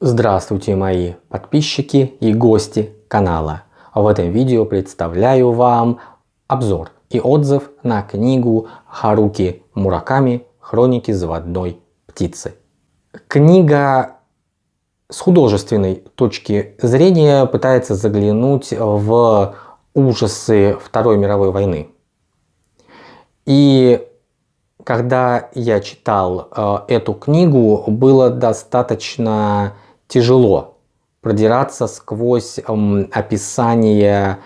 Здравствуйте мои подписчики и гости канала. В этом видео представляю вам обзор и отзыв на книгу Харуки Мураками «Хроники заводной птицы». Книга с художественной точки зрения пытается заглянуть в ужасы Второй мировой войны. И когда я читал э, эту книгу, было достаточно тяжело продираться сквозь э, описание,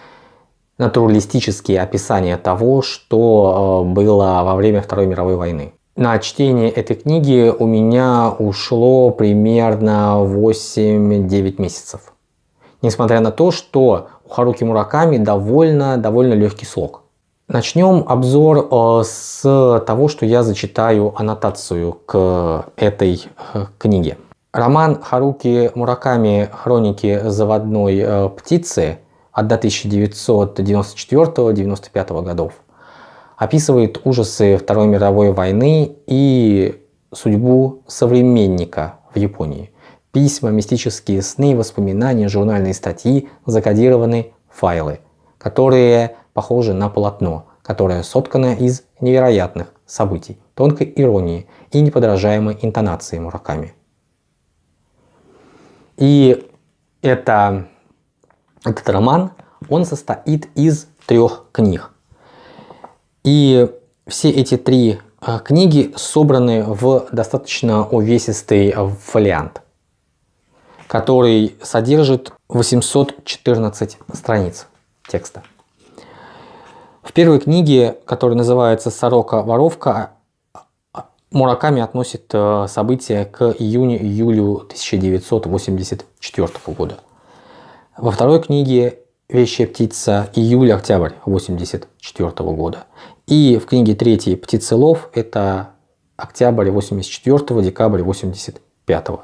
натуралистические описания того, что э, было во время Второй мировой войны. На чтение этой книги у меня ушло примерно 8-9 месяцев. Несмотря на то, что у Харуки Мураками довольно, довольно легкий слог. Начнем обзор э, с того, что я зачитаю аннотацию к этой э, книге. Роман Харуки Мураками «Хроники заводной э, птицы» от 1994-1995 годов описывает ужасы Второй мировой войны и судьбу современника в Японии. Письма, мистические сны, воспоминания, журнальные статьи, закодированные файлы, которые похоже на полотно, которое соткано из невероятных событий, тонкой иронии и неподражаемой интонации Мураками. И это, этот роман, он состоит из трех книг. И все эти три а, книги собраны в достаточно увесистый фолиант, который содержит 814 страниц текста. В первой книге, которая называется «Сорока-воровка», Мураками относит э, события к июню-июлю 1984 года. Во второй книге «Вещая птица» июль-октябрь 1984 года. И в книге третьей «Птицелов» это октябрь 84 декабрь 85 -го.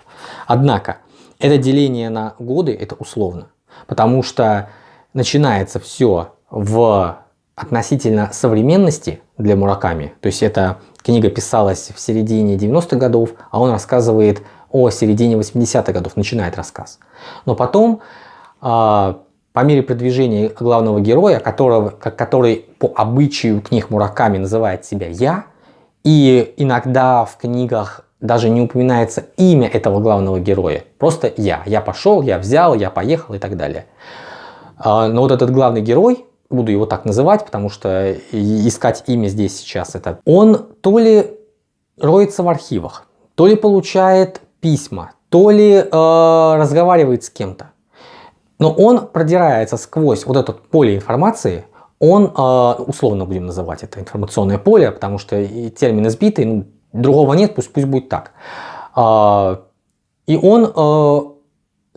Однако, это деление на годы, это условно. Потому что начинается все в относительно современности для Мураками, то есть эта книга писалась в середине 90-х годов, а он рассказывает о середине 80-х годов, начинает рассказ. Но потом, а, по мере продвижения главного героя, которого, который по обычаю книг Мураками называет себя «я», и иногда в книгах даже не упоминается имя этого главного героя, просто «я». Я пошел, я взял, я поехал и так далее. А, но вот этот главный герой, буду его так называть, потому что искать имя здесь сейчас это, он то ли роется в архивах, то ли получает письма, то ли э, разговаривает с кем-то. Но он продирается сквозь вот это поле информации, он, э, условно будем называть это информационное поле, потому что термин избитый, ну, другого нет, пусть, пусть будет так. Э, и он э,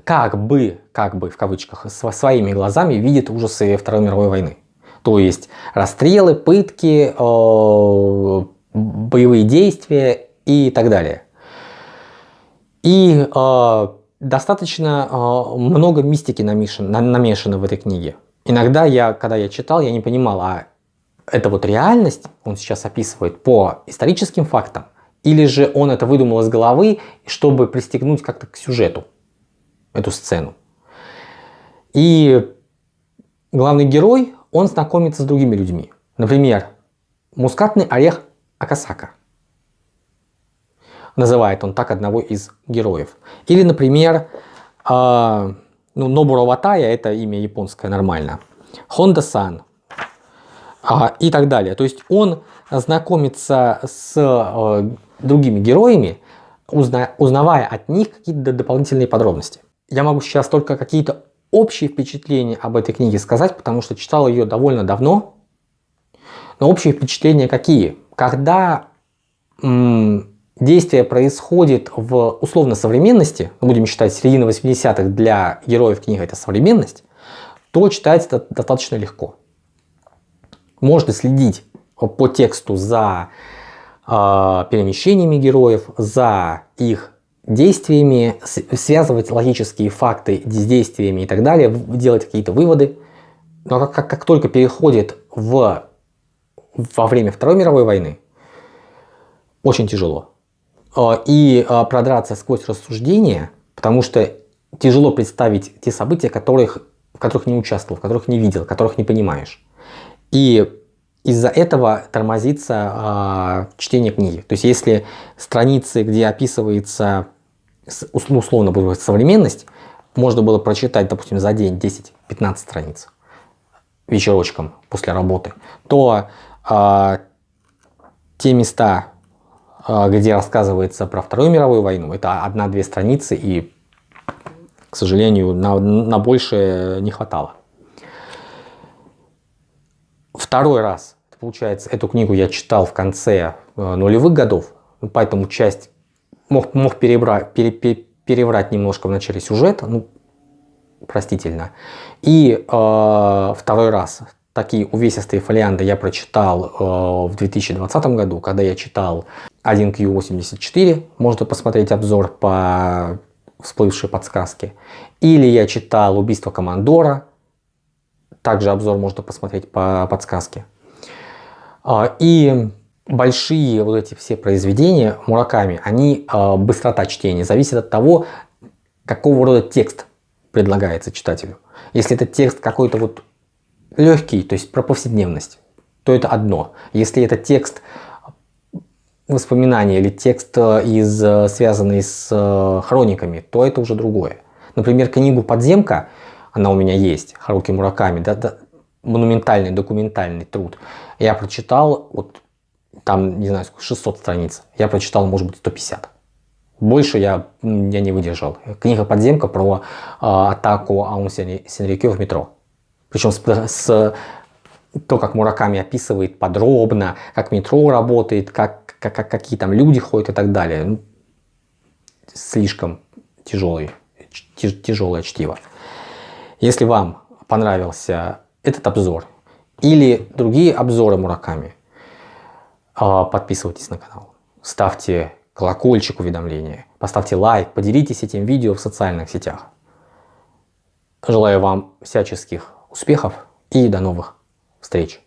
как бы, как бы в кавычках, своими глазами видит ужасы Второй мировой войны. То есть расстрелы, пытки, э, боевые действия и так далее. И э, достаточно э, много мистики намешано, намешано в этой книге. Иногда я, когда я читал, я не понимал, а это вот реальность он сейчас описывает по историческим фактам, или же он это выдумал из головы, чтобы пристегнуть как-то к сюжету эту сцену. И главный герой, он знакомится с другими людьми. Например, мускатный орех Акасака. Называет он так одного из героев. Или, например, э, ну, Нобуро Ватая, это имя японское нормально. Хонда-сан. Э, и так далее. То есть он знакомится с э, другими героями, узна, узнавая от них какие-то дополнительные подробности. Я могу сейчас только какие-то общие впечатления об этой книге сказать, потому что читал ее довольно давно. Но общие впечатления какие? Когда действие происходит в условно современности, ну, будем считать середина 80-х для героев книги это современность, то читается это достаточно легко. Можно следить по тексту за э, перемещениями героев, за их действиями, связывать логические факты с действиями и так далее, делать какие-то выводы. Но как, как, как только переходит в, во время Второй мировой войны, очень тяжело. А, и а, продраться сквозь рассуждения, Потому что тяжело представить те события, которых, в которых не участвовал, в которых не видел, которых не понимаешь. И из-за этого тормозится э, чтение книги. То есть если страницы, где описывается условно современность, можно было прочитать, допустим, за день 10-15 страниц вечерочком после работы, то э, те места, э, где рассказывается про Вторую мировую войну, это одна-две страницы и, к сожалению, на, на большее не хватало. Второй раз, получается, эту книгу я читал в конце э, нулевых годов, поэтому часть мог, мог перебрать, пере, пере, переврать немножко в начале сюжета, ну, простительно. И э, второй раз такие увесистые фолианты я прочитал э, в 2020 году, когда я читал 1Q84, можно посмотреть обзор по всплывшей подсказке. Или я читал «Убийство командора», также обзор можно посмотреть по подсказке. Э, и большие вот эти все произведения Мураками, они э, быстрота чтения зависит от того, какого рода текст предлагается читателю. Если это текст какой-то вот легкий, то есть про повседневность, то это одно. Если это текст воспоминания или текст, э, из, э, связанный с хрониками, то это уже другое. Например, книгу «Подземка», она у меня есть, Харуки Мураками, да, да, монументальный документальный труд. Я прочитал, вот там, не знаю, 600 страниц, я прочитал, может быть, 150. Больше я, я не выдержал. Книга «Подземка» про э, атаку Аун Сенрикё в метро. Причем с, с то, как Мураками описывает подробно, как метро работает, как, как, как, какие там люди ходят и так далее. Ну, слишком тяжелый, тяжелое чтиво. Если вам понравился этот обзор или другие обзоры Мураками, подписывайтесь на канал, ставьте колокольчик уведомления, поставьте лайк, поделитесь этим видео в социальных сетях. Желаю вам всяческих успехов и до новых встреч!